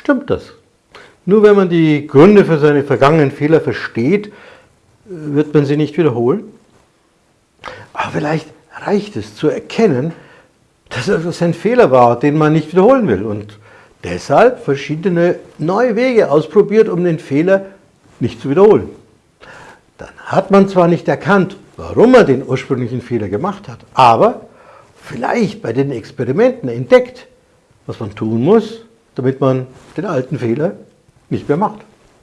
Stimmt das? Nur wenn man die Gründe für seine vergangenen Fehler versteht, wird man sie nicht wiederholen? Aber vielleicht reicht es zu erkennen, dass es ein Fehler war, den man nicht wiederholen will und deshalb verschiedene neue Wege ausprobiert, um den Fehler nicht zu wiederholen. Dann hat man zwar nicht erkannt, warum man den ursprünglichen Fehler gemacht hat, aber vielleicht bei den Experimenten entdeckt, was man tun muss, damit man den alten Fehler nicht mehr macht.